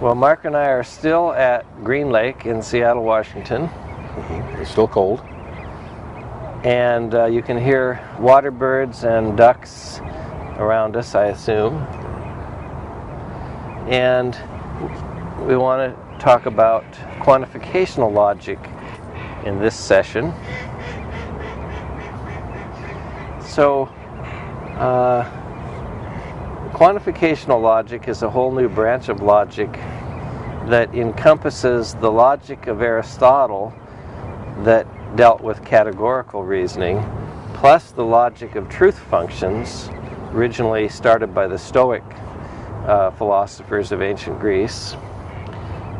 Well, Mark and I are still at Green Lake in Seattle, Washington. It's still cold. And uh, you can hear water birds and ducks around us, I assume. And we want to talk about quantificational logic in this session. So, uh, quantificational logic is a whole new branch of logic that encompasses the logic of Aristotle that dealt with categorical reasoning, plus the logic of truth functions, originally started by the Stoic uh, philosophers of ancient Greece.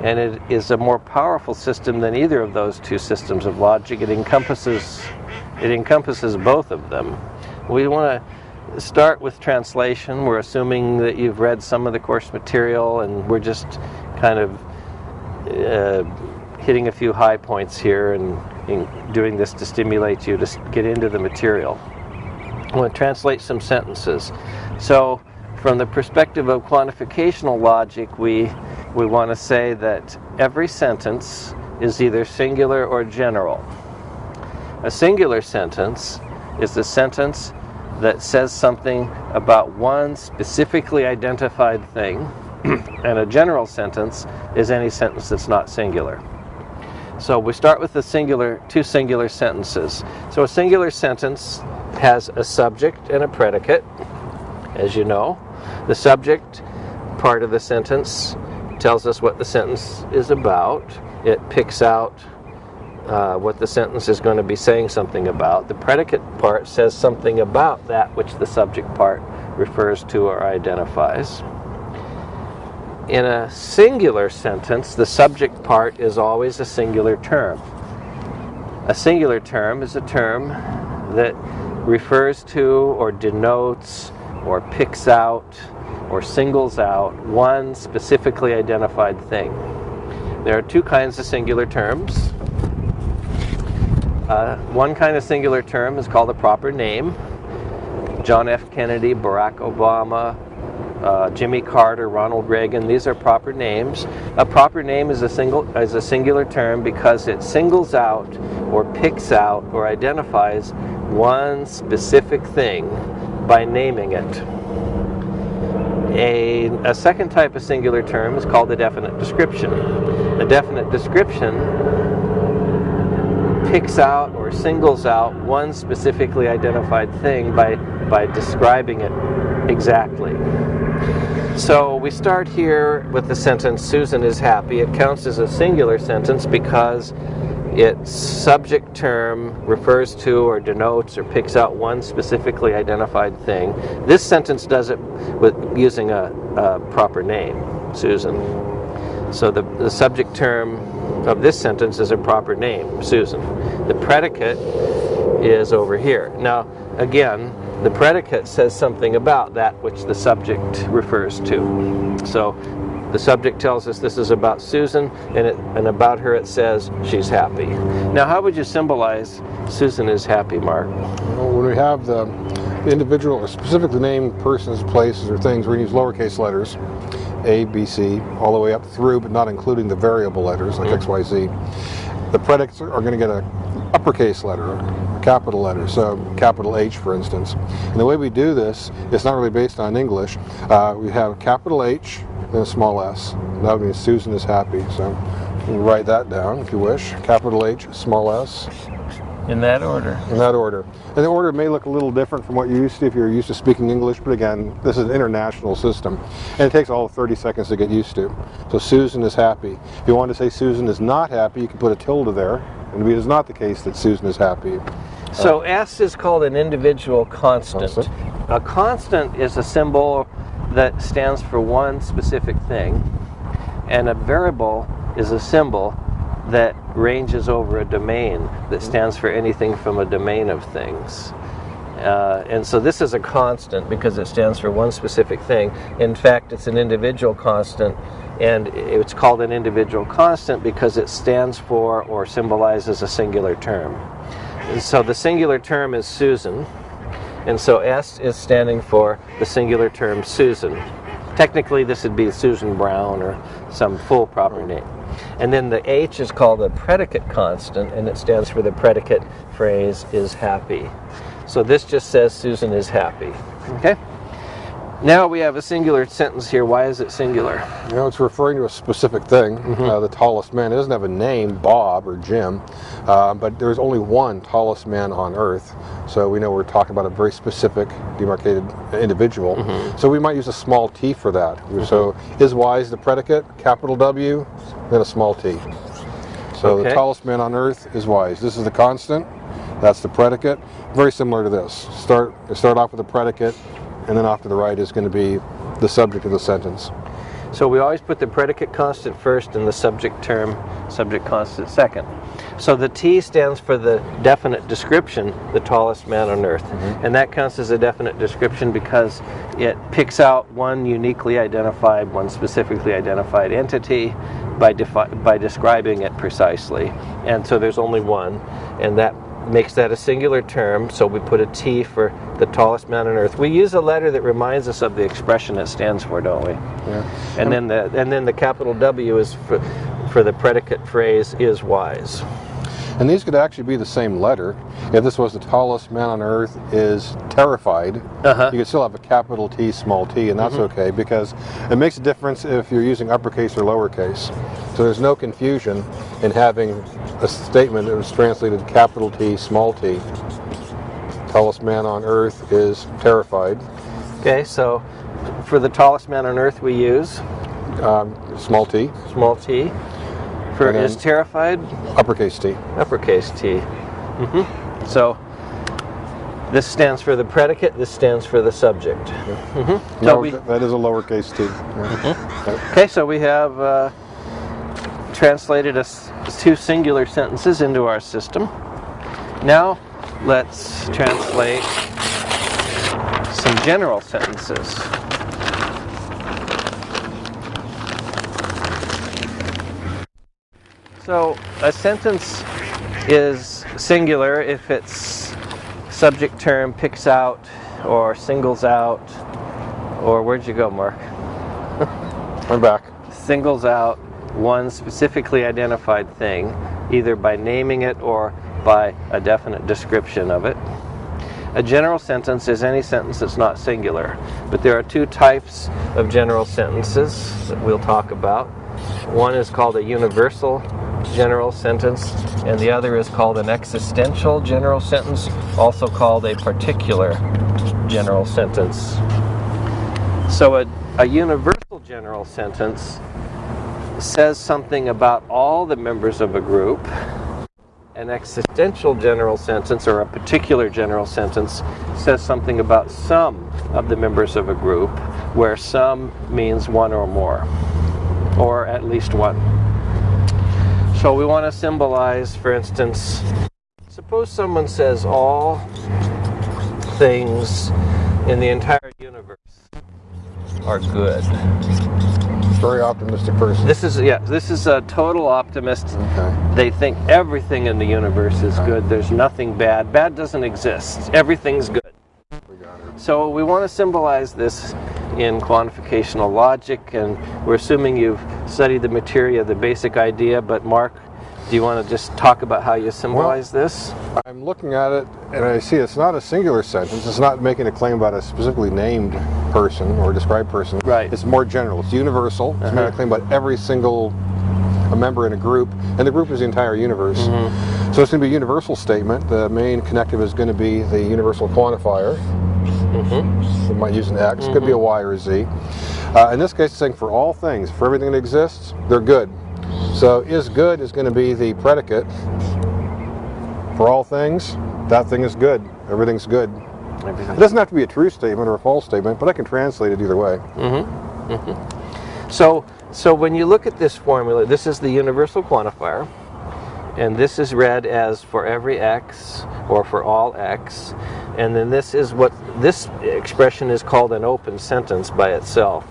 And it is a more powerful system than either of those two systems of logic. It encompasses, it encompasses both of them. We want to start with translation. We're assuming that you've read some of the course material and we're just kind of uh, hitting a few high points here and, and doing this to stimulate you to get into the material. I'm going to translate some sentences. So from the perspective of quantificational logic, we, we want to say that every sentence is either singular or general. A singular sentence is the sentence that says something about one specifically identified thing, and a general sentence is any sentence that's not singular. So we start with the singular, two singular sentences. So a singular sentence has a subject and a predicate, as you know. The subject part of the sentence tells us what the sentence is about. It picks out uh, what the sentence is going to be saying something about. The predicate part says something about that which the subject part refers to or identifies. In a singular sentence, the subject part is always a singular term. A singular term is a term that refers to or denotes or picks out or singles out one specifically identified thing. There are two kinds of singular terms. Uh, one kind of singular term is called a proper name. John F. Kennedy, Barack Obama, uh, Jimmy Carter, Ronald Reagan, these are proper names. A proper name is a, single, is a singular term because it singles out or picks out or identifies one specific thing by naming it. A, a second type of singular term is called a definite description. A definite description picks out or singles out one specifically identified thing by, by describing it exactly. So we start here with the sentence, Susan is happy. It counts as a singular sentence because its subject term refers to or denotes or picks out one specifically identified thing. This sentence does it with using a, a proper name, Susan. So the, the subject term of this sentence is a proper name, Susan. The predicate is over here. Now, again, the predicate says something about that which the subject refers to. So the subject tells us this is about Susan, and, it, and about her it says she's happy. Now, how would you symbolize Susan is happy, Mark? Well, when we have the, individual specifically named persons, places, or things, to use lowercase letters, A, B, C, all the way up through, but not including the variable letters like mm. X, Y, Z. The predicates are going to get a uppercase letter, a capital letter, so capital H, for instance. And the way we do this is not really based on English. Uh, we have capital H, then a small s. That means Susan is happy. So you can write that down if you wish. Capital H, small s. In that order. In that order. And the order may look a little different from what you're used to if you're used to speaking English, but again, this is an international system. And it takes all 30 seconds to get used to. So Susan is happy. If you want to say Susan is not happy, you can put a tilde there. And it is not the case that Susan is happy. So uh, S is called an individual constant. constant. A constant is a symbol that stands for one specific thing, and a variable is a symbol that ranges over a domain that stands for anything from a domain of things. Uh, and so this is a constant because it stands for one specific thing. In fact, it's an individual constant, and it's called an individual constant because it stands for or symbolizes a singular term. And so the singular term is Susan, and so S is standing for the singular term Susan. Technically, this would be Susan Brown or some full proper name. And then the H is called the predicate constant, and it stands for the predicate phrase is happy. So this just says Susan is happy. Okay? Now we have a singular sentence here. Why is it singular? You know, it's referring to a specific thing. Uh, the tallest man it doesn't have a name, Bob or Jim, uh, but there's only one tallest man on Earth. So we know we're talking about a very specific, demarcated individual. So we might use a small t for that. So is wise the predicate, capital W, then a small t. So the tallest man on Earth is wise. This is the constant. That's the predicate. Very similar to this. Start start off with a predicate, and then off to the right is going to be the subject of the sentence. So we always put the predicate constant first and the subject term, subject constant second. So the T stands for the definite description, the tallest man on earth. Mm-hmm. And that counts as a definite description because it picks out one uniquely identified, one specifically identified entity by, by describing it precisely. And so there's only one, and that makes that a singular term, so we put a T for the tallest man on earth. We use a letter that reminds us of the expression it stands for, don't we? Yeah. And then the and then the capital W is for for the predicate phrase is wise. And these could actually be the same letter. If this was the tallest man on earth is terrified, Uh-huh. you could still have a capital T, small t, and that's okay because it makes a difference if you're using uppercase or lowercase. So there's no confusion in having a statement that was translated capital T, small t. Tallest man on earth is terrified, Okay, so for the tallest man on earth we use um, small t, small t. For is terrified, uppercase t. uppercase T. Mm -hmm. So this stands for the predicate. This stands for the subject. So No, we- that is a lowercase t. Yeah. Okay, so we have uh, translated us two singular sentences into our system. Now let's translate some general sentences. So a sentence is singular if its subject term picks out or singles out or where'd you go, Mark? I'm back. singles out one specifically identified thing, either by naming it or by a definite description of it. A general sentence is any sentence that's not singular, but there are two types of general sentences that we'll talk about. One is called a universal general sentence, and the other is called an existential general sentence, also called a particular general sentence. So a, a universal general sentence says something about all the members of a group. An existential general sentence or a particular general sentence says something about some of the members of a group, where some means one or more, or at least one. So we want to symbolize, for instance, suppose someone says all things in the entire universe are good. Very optimistic person. This is yeah, this is a total optimist. Okay. They think everything in the universe is good. There's nothing bad. Bad doesn't exist. Everything's good. We got it. So we want to symbolize this in quantificational logic, and we're assuming you've studied the materia, the basic idea. But Mark, do you want to just talk about how you symbolize this? I'm looking at it and I see it's not a singular sentence. It's not making a claim about a specifically named person or described person. Right. It's more general. It's universal. It's making Uh-huh. a claim about every single a member in a group, and the group is the entire universe. Mm-hmm. So it's going to be a universal statement. The main connective is going to be the universal quantifier. Mm-hmm. We might use an X. Could be a Y or a Z. Uh, in this case, it's saying for all things, for everything that exists, they're good. So is good is going to be the predicate. For all things, that thing is good. Everything's good. It doesn't have to be a true statement or a false statement, but I can translate it either way. Mm-hmm. Mm-hmm. So, so when you look at this formula, this is the universal quantifier, and this is read as for every x or for all x, and then this is what this expression is called an open sentence by itself.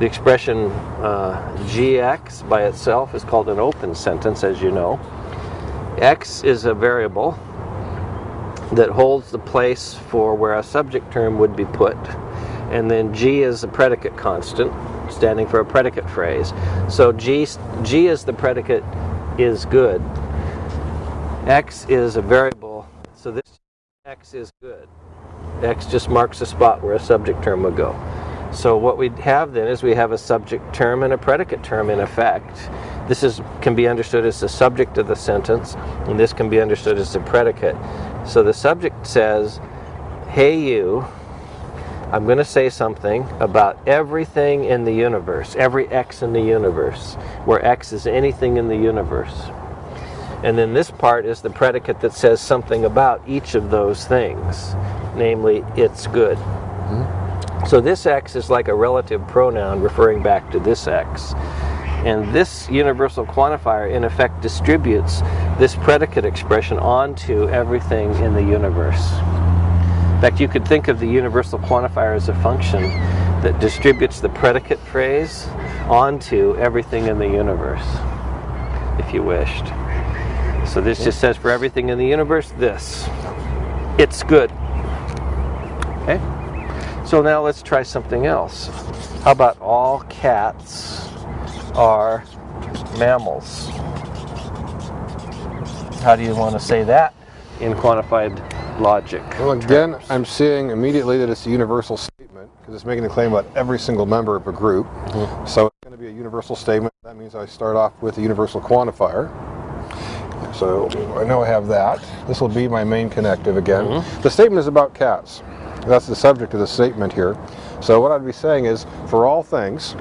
The expression uh, gx by itself is called an open sentence, as you know. x is a variable that holds the place for where a subject term would be put. and then G is a predicate constant, standing for a predicate phrase. So G, G is the predicate is good. X is a variable, so this X is good. X just marks a spot where a subject term would go. So what we have then is we have a subject term and a predicate term in effect. This is can be understood as the subject of the sentence, and this can be understood as the predicate. So the subject says, "Hey you, I'm going to say something about everything in the universe, every x in the universe, where x is anything in the universe." And then this part is the predicate that says something about each of those things, namely, it's good. Mm-hmm. So this x is like a relative pronoun referring back to this x. And this universal quantifier, in effect, distributes this predicate expression onto everything in the universe. In fact, you could think of the universal quantifier as a function that distributes the predicate phrase onto everything in the universe, if you wished. So this just says for everything in the universe, this. It's good. Okay? So now let's try something else. How about all cats are mammals? How do you want to say that in quantified logic? Well, again, I'm seeing immediately that it's a universal statement because it's making a claim about every single member of a group. Mm-hmm. So it's going to be a universal statement. That means I start off with a universal quantifier. So I know I have that. This will be my main connective again. Mm-hmm. The statement is about cats. That's the subject of the statement here. So what I'd be saying is, for all things,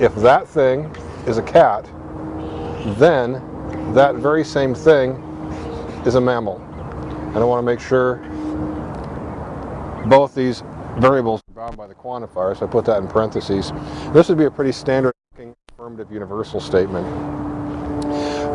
if that thing is a cat, then that very same thing is a mammal. And I want to make sure both these variables are bound by the quantifier, so I put that in parentheses. This would be a pretty standard affirmative universal statement.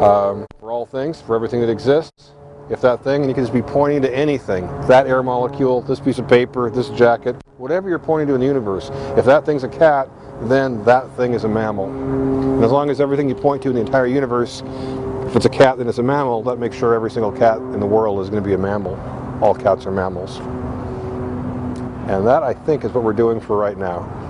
Um, for all things, for everything that exists, if that thing, and you can just be pointing to anything, that air molecule, this piece of paper, this jacket, whatever you're pointing to in the universe, if that thing's a cat, then that thing is a mammal. And as long as everything you point to in the entire universe, if it's a cat, then it's a mammal, that makes sure every single cat in the world is going to be a mammal. All cats are mammals. And that, I think, is what we're doing for right now.